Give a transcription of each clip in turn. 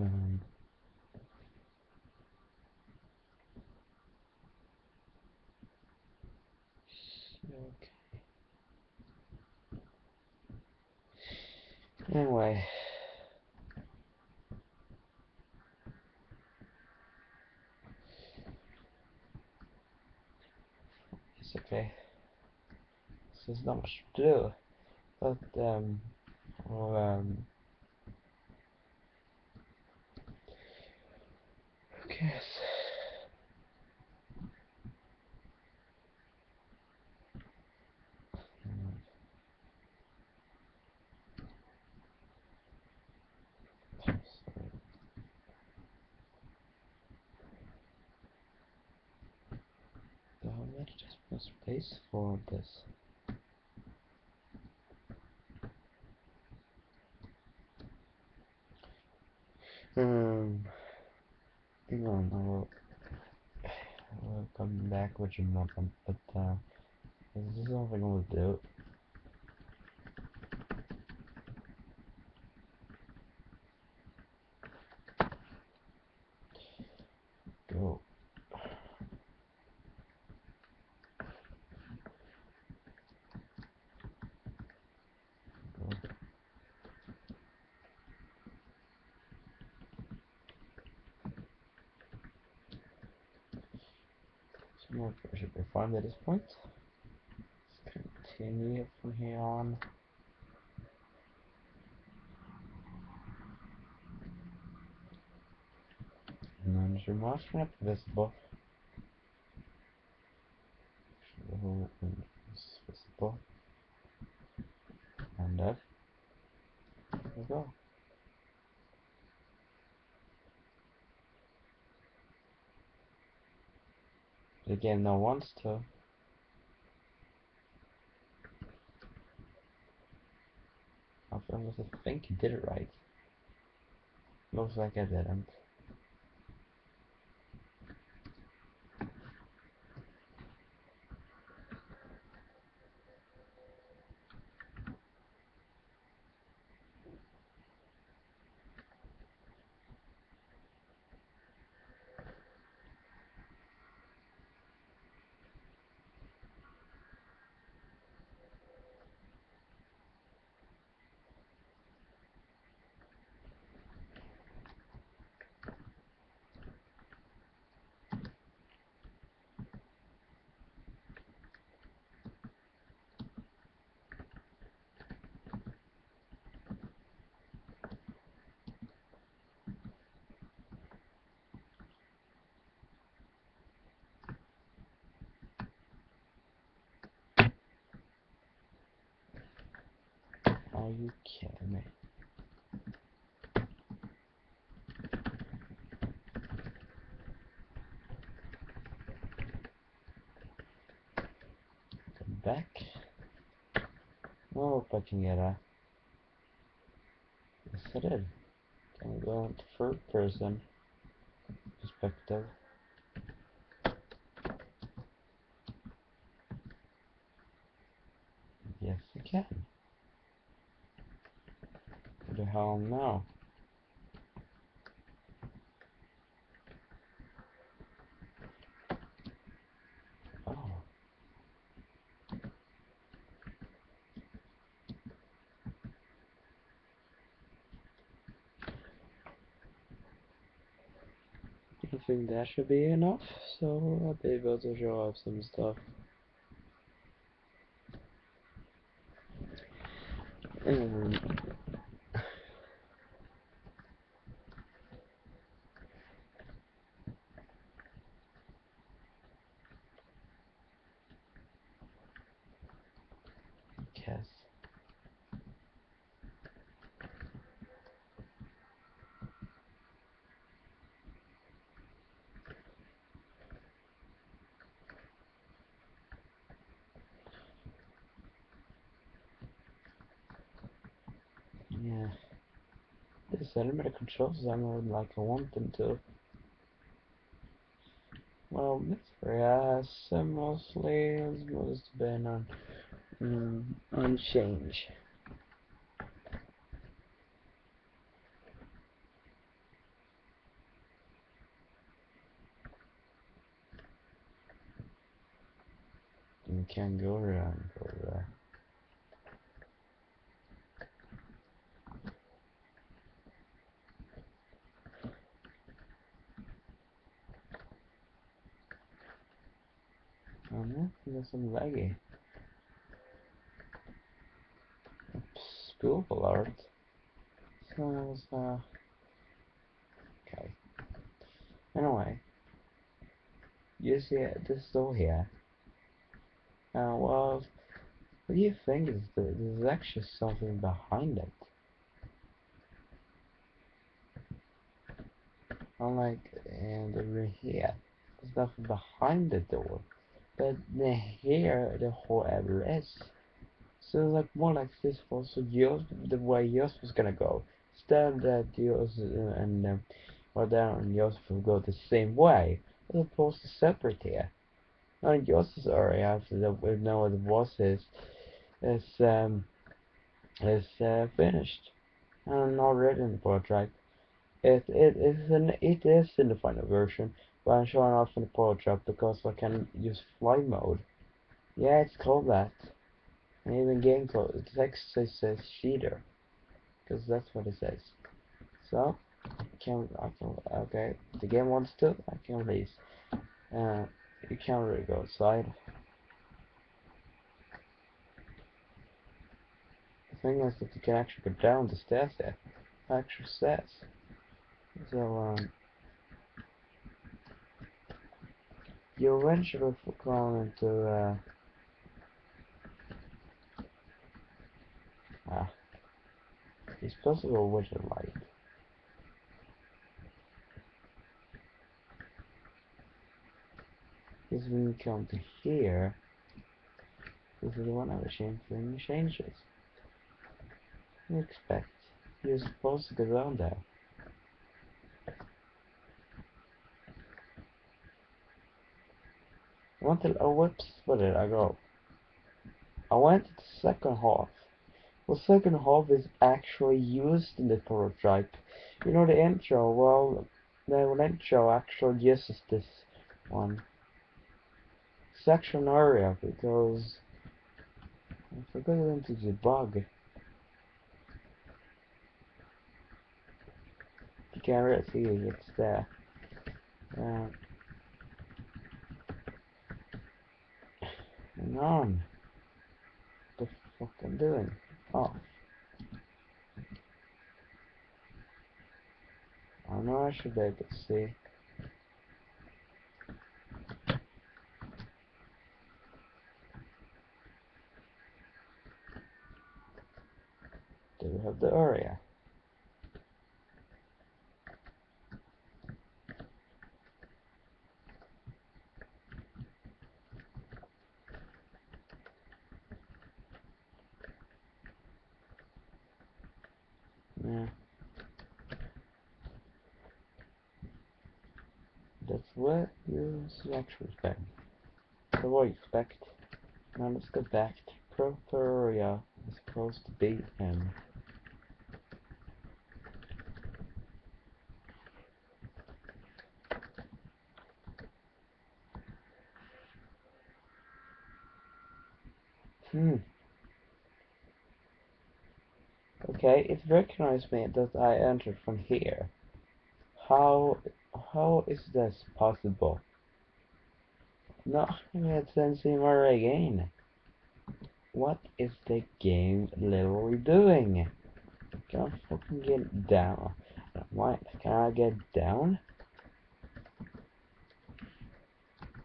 Um, okay. Anyway. It's okay. There's not much to do. But, um, well, um, let's just press space for this. Um, no, no, we'll come back with your but uh, this is all I'm gonna do. Go. Go. More should be fine at this point. Let's continue from here on. And None motion up visible. Show is visible. And up. There we go. The game now wants to. I think you did it right. Looks like I didn't. Are you kidding me? Come back. Oh, if I can get a. Yes, I did. Can we go into third person perspective. Yes, I can. The hell now? Oh. I think that should be enough, so I'll be able to show off some stuff. And use the limiter controls I them like I want them to. Well, that's very awesome. Mostly has most been on um, on change. You can't go around over there. Some laggy. Spoof alert. So it was, uh... Okay. Anyway. You see this door here. Uh, well, what do you think is the, there's actually something behind it? In the room here, there's nothing behind the door. But here, the whole area is. So like more like this was yours, the way yours was gonna go. Instead that yours uh, and um, or down and yours will go the same way, as opposed to separate here. Now yours area, after that we know what the boss is, is um is uh, finished and already in the project. It it is an it is in the final version, I'm showing off in the project because I can use fly mode. Yeah, it's called that. And even game code, it actually says cheater, because that's what it says. So, can I can okay, the game wants to, I can release. Uh, you can't really go outside. The thing is that you can actually go down the stairs there. Actual stairs. So, um, you eventually fall into, uh, ah, it's possible with the light. Because when you come to here, this is the one I was changing for changes. You expect you're supposed to go down there. I to, oh whoops, where did I go? I went to the second half. The second half is actually used in the prototype. You know the intro, well, the intro actually uses this one section area because I forgot to debug. You can't really see it, it's there. Uh, on. What the fuck I'm doing? Oh. I know I should be able to see. Do we have the area. Yeah. That's what actually expect. So what expect. Now let's go back to Properia. It's supposed to be him. Hmm. Okay, it recognized me that I entered from here. How how is this possible? No, Sensei again. What is the game literally doing? Can I fucking get down? Why can I get down?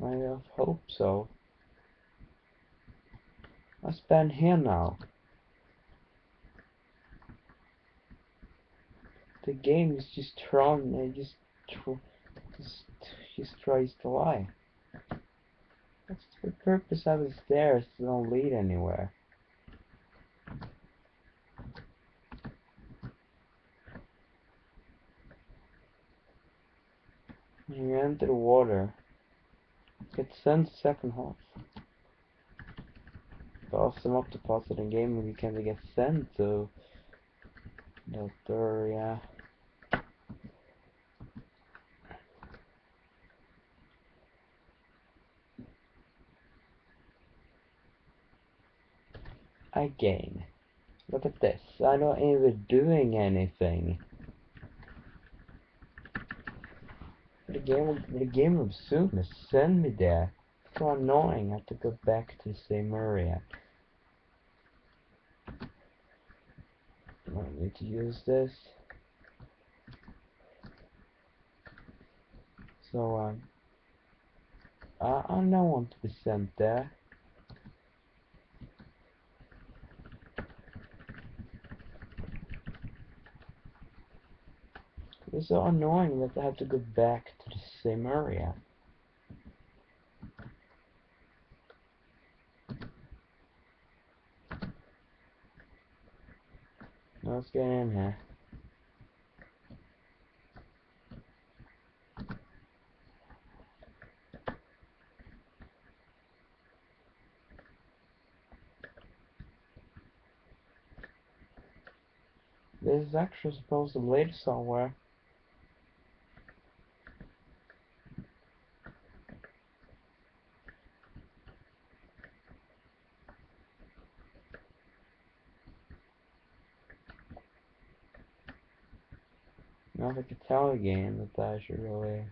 I hope so. I stand here now. The game is just trying, it just, just tries to lie. What's the purpose of the stairs? They don't lead anywhere. You enter the water. It sends second half awesome octopus in the game we can get sent to Deltoria. Again. Look at this. I'm not even doing anything. The game, the game will soon send me there. It's so annoying. I have to go back to the same area. I need to use this. So, um, I, I don't want to be sent there. It's so annoying that I have to go back to the same area. Let's get in here. This is actually supposed to lead somewhere. Now I can tell again that I should really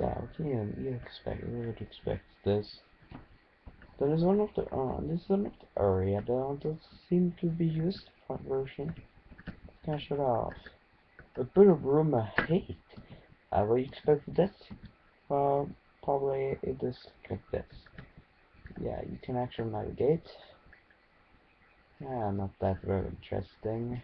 Yeah, you expect, you would expect this. That is one of the, uh, this is one of the area that does seem to be used for version. Can I shut off? A bit of room I hate. I would expect this. Well, probably it is like this. Yeah, you can actually navigate. Yeah, not that very interesting.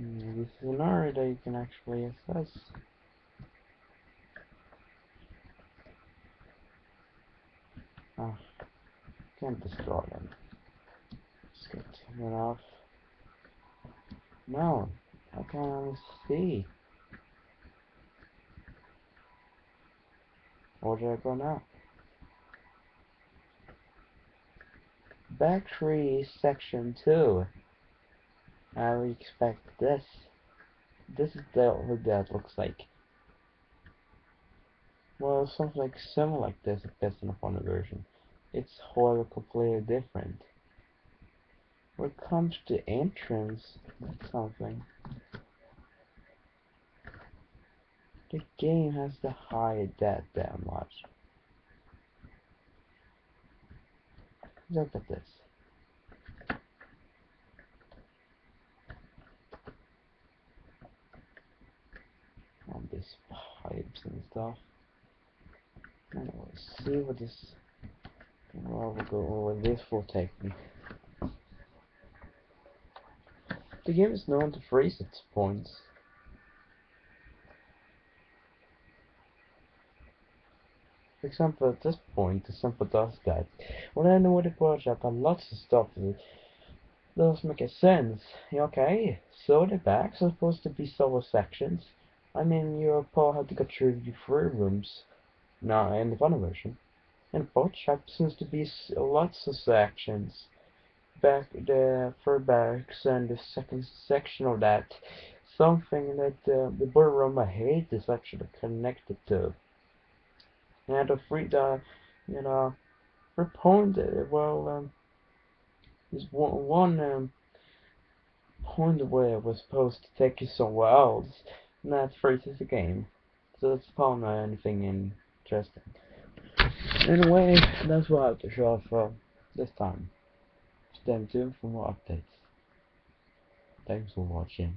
This is an area that you can actually assess. Oh, can't destroy them. Just get it off. No, I can't only see. Where did I go now? Battery section 2. I would expect this. This is the, what that looks like. Well, something like similar like this based upon the version. It's however completely different. When it comes to entrance, something. The game has to hide that that much. Look at this. On these pipes and stuff. Let's see what this. Well, we'll go over this will take me. The game is known to freeze its points. For example, at this point, the simple does that. When I know was up and lots of stuff that doesn't make a sense. Okay, so the backs are supposed to be solo sections. I mean, your Paul had to go through the three rooms now in the final version. And both shop seems to be lots of sections. Back the third backs and the second section of that. Something that uh, the I hate is actually connected to. And the free you know point uh, well um is one one um point where it was supposed to take you somewhere else and that freezes the game. So that's probably not anything interesting. Anyway, that's what I have to show for this time. Stay tuned for more updates. Thanks for watching.